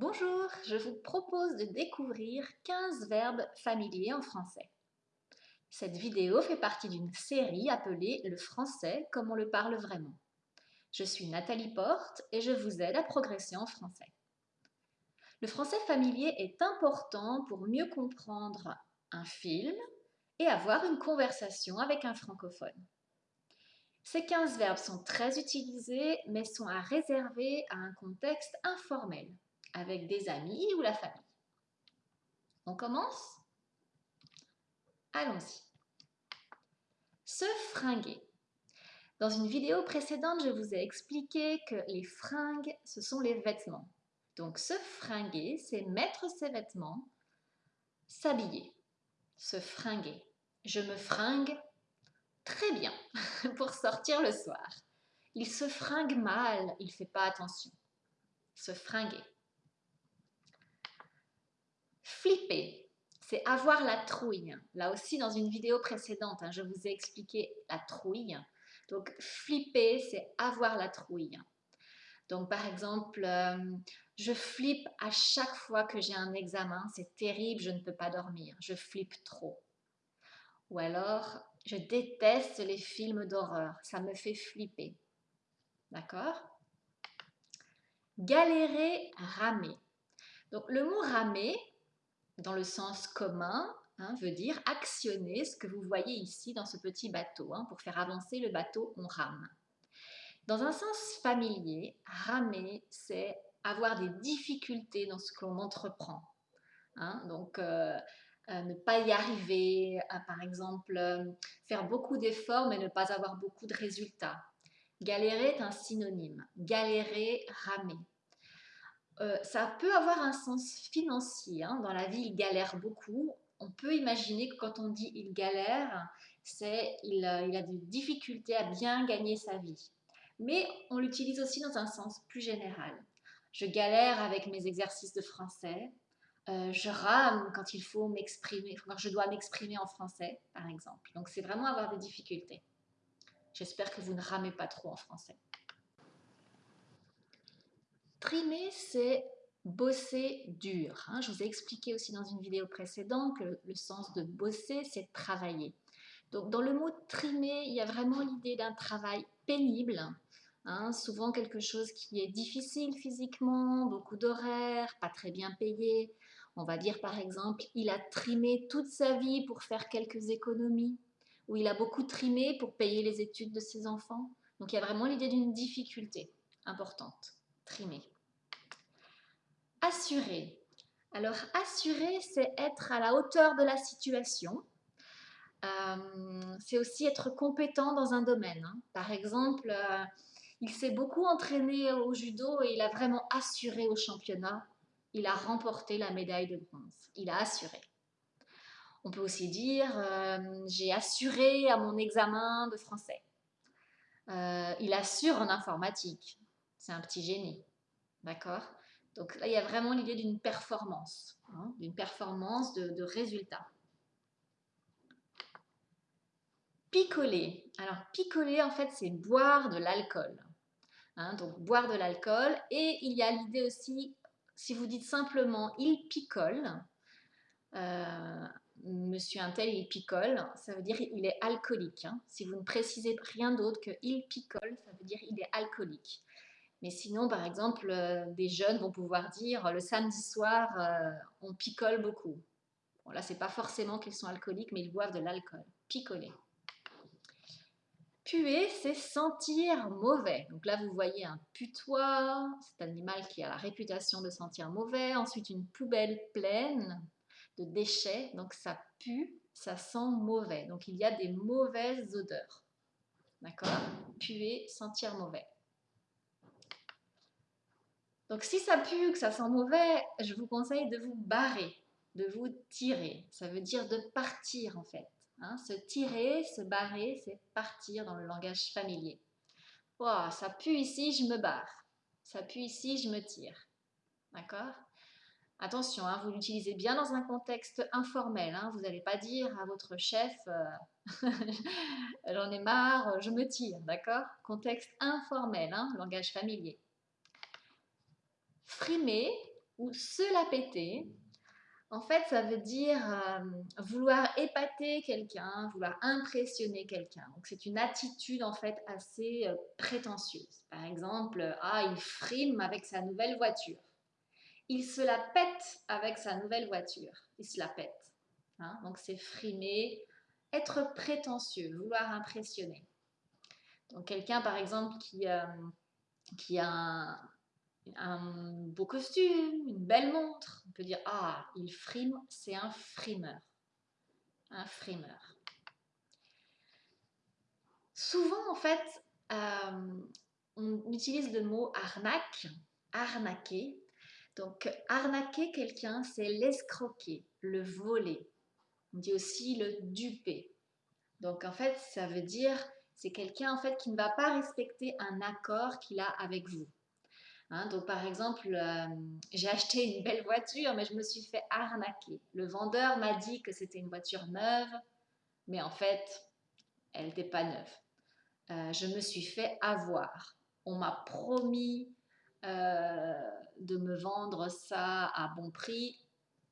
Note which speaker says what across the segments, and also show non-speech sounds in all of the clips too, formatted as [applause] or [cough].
Speaker 1: Bonjour, je vous propose de découvrir 15 verbes familiers en français. Cette vidéo fait partie d'une série appelée Le français comme on le parle vraiment. Je suis Nathalie Porte et je vous aide à progresser en français. Le français familier est important pour mieux comprendre un film et avoir une conversation avec un francophone. Ces 15 verbes sont très utilisés mais sont à réserver à un contexte informel avec des amis ou la famille. On commence Allons-y. Se fringuer. Dans une vidéo précédente, je vous ai expliqué que les fringues, ce sont les vêtements. Donc se fringuer, c'est mettre ses vêtements, s'habiller, se fringuer. Je me fringue très bien [laughs] pour sortir le soir. Il se fringue mal, il ne fait pas attention. Se fringuer. C'est avoir la trouille. Là aussi, dans une vidéo précédente, hein, je vous ai expliqué la trouille. Donc, flipper, c'est avoir la trouille. Donc, par exemple, euh, je flippe à chaque fois que j'ai un examen. C'est terrible, je ne peux pas dormir. Je flippe trop. Ou alors, je déteste les films d'horreur. Ça me fait flipper. D'accord? Galérer, ramer. Donc, le mot ramer, dans le sens commun, hein, veut dire actionner ce que vous voyez ici dans ce petit bateau. Hein. pour faire avancer le bateau, on rame. Dans un sens familier, ramer, c'est avoir des difficultés dans ce qu'on entreprend. Hein. donc, euh, euh, ne pas y arriver, par exemple, euh, faire beaucoup d'efforts mais ne pas avoir beaucoup de résultats. Galérer est un synonyme. Galérer, ramer. Euh, ça peut avoir un sens financier. Hein. Dans la vie, il galère beaucoup. On peut imaginer que quand on dit il galère, c'est il, euh, il, a des difficultés à bien gagner sa vie. Mais on l'utilise aussi dans un sens plus général. Je galère avec mes exercices de français. Euh, je rame quand il faut m'exprimer, quand je dois m'exprimer en français, par exemple. Donc c'est vraiment avoir des difficultés. J'espère que vous ne ramez pas trop en français. Trimer, c'est bosser dur. Hein. Je vous ai expliqué aussi dans une vidéo précédente que le sens de bosser, c'est travailler. Donc dans le mot trimer, il y a vraiment l'idée d'un travail pénible, hein. souvent quelque chose qui est difficile physiquement, beaucoup d'horaires, pas très bien payé. On va dire par exemple, il a trimé toute sa vie pour faire quelques économies, ou il a beaucoup trimé pour payer les études de ses enfants. Donc il y a vraiment l'idée d'une difficulté importante. Assurer. Alors, assurer, c'est être à la hauteur de la situation. Euh, c'est aussi être compétent dans un domaine. Hein. Par exemple, euh, il s'est beaucoup entraîné au judo et il a vraiment assuré au championnat. Il a remporté la médaille de bronze. Il a assuré. On peut aussi dire euh, j'ai assuré à mon examen de français. il assure en informatique. C'est un petit génie. D'accord? Donc là, il y a vraiment l'idée d'une performance, hein, d'une performance de, résultat. Picoler. Alors, picoler, en fait, c'est boire de l'alcool. Hein, donc, boire de l'alcool. Et il y a l'idée aussi, si vous dites simplement « il picole euh, Monsieur un tel, il picole, ça veut dire il est alcoolique. Hein. Si vous ne précisez rien d'autre que il picole, ça veut dire il est alcoolique. Mais sinon, par exemple, euh, des jeunes vont pouvoir dire le samedi soir, euh, on picole beaucoup. Bon, là, c'est pas forcément qu'ils sont alcooliques, mais ils boivent de l'alcool. Picoler. Puer, c'est sentir mauvais. Donc là, vous voyez un putois, cet animal qui a la réputation de sentir mauvais. Ensuite, une poubelle pleine de déchets. Donc ça pue, ça sent mauvais. Donc il y a des mauvaises odeurs. D'accord? Puer, sentir mauvais. Donc si ça pue, que ça sent mauvais, je vous conseille de vous barrer, de vous tirer. Ça veut dire de partir en fait. Hein. Se tirer, se barrer, c'est partir dans le langage familier. Ça pue ici, je me barre. Ça pue ici, je me tire. D'accord? Attention, hein, vous l'utilisez bien dans un contexte informel. Hein. vous n'allez pas dire à votre chef euh, [laughs] j'en ai marre, je me tire. D'accord? Contexte informel, langage familier frimer ou se la péter, en fait, ça veut dire euh, vouloir épater quelqu'un, vouloir impressionner quelqu'un. Donc, c'est une attitude en fait assez euh, prétentieuse. Par exemple, ah, il frime avec sa nouvelle voiture. Il se la pète avec sa nouvelle voiture. Il se la pète. Hein. Donc, c'est frimer, être prétentieux, vouloir impressionner. Donc, quelqu'un, par exemple, qui, euh, qui a un, un beau costume, une belle montre. On peut dire Ah, il frime, c'est un frimeur. Un frimeur. Souvent, en fait, euh, on utilise le mot arnaque, arnaquer. Donc, arnaquer quelqu'un, c'est l'escroquer, le voler. On dit aussi le duper. Donc, en fait, ça veut dire c'est quelqu'un en fait qui ne va pas respecter un accord qu'il a avec vous. Hein, donc par exemple, euh, j'ai acheté une belle voiture, mais je me suis fait arnaquer. Le vendeur m'a dit que c'était une voiture neuve, mais en fait, elle n'était pas neuve. Euh, je me suis fait avoir. On m'a promis euh, de me vendre ça à bon prix,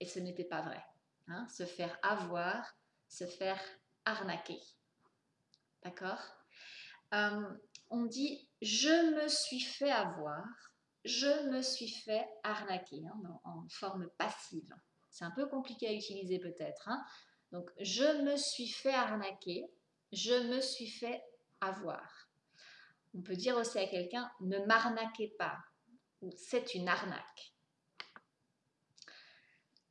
Speaker 1: et ce n'était pas vrai. Hein. se faire avoir, se faire arnaquer. D'accord? On dit je me suis fait avoir je me suis fait arnaquer hein, en forme passive. C'est un peu compliqué à utiliser peut-être. Hein. Donc, je me suis fait arnaquer, je me suis fait avoir. On peut dire aussi à quelqu'un, ne m'arnaquez pas, ou c'est une arnaque.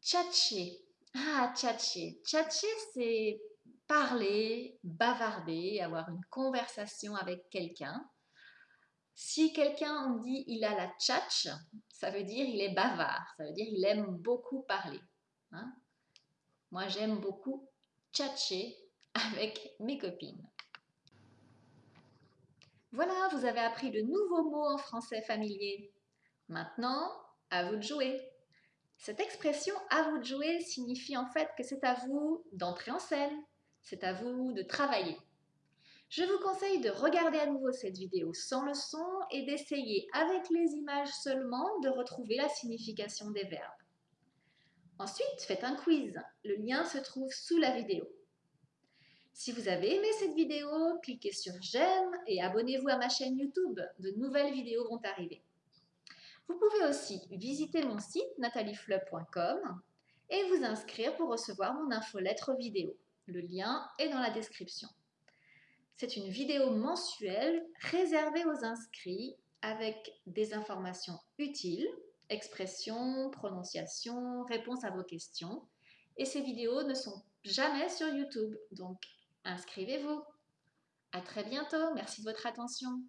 Speaker 1: Tchatcher. Ah, tchatcher. Tchatcher, c'est parler, bavarder, avoir une conversation avec quelqu'un. Si quelqu'un on dit il a la tchatch, ça veut dire il est bavard, ça veut dire il aime beaucoup parler. Hein. Moi j'aime beaucoup tchatcher avec mes copines. Voilà, vous avez appris le nouveau mot en français familier. Maintenant, à vous de jouer. Cette expression à vous de jouer signifie en fait que c'est à vous d'entrer en scène, c'est à vous de travailler. Je vous conseille de regarder à nouveau cette vidéo sans le son et d'essayer avec les images seulement de retrouver la signification des verbes. Ensuite, faites un quiz. Le lien se trouve sous la vidéo. Si vous avez aimé cette vidéo, cliquez sur j'aime et abonnez-vous à ma chaîne YouTube. De nouvelles vidéos vont arriver. Vous pouvez aussi visiter mon site natalieflub.com et vous inscrire pour recevoir mon infolettre vidéo. Le lien est dans la description. C'est une vidéo mensuelle réservée aux inscrits avec des informations utiles, expressions, prononciations, réponses à vos questions. Et ces vidéos ne sont jamais sur YouTube, donc inscrivez-vous. À très bientôt, merci de votre attention.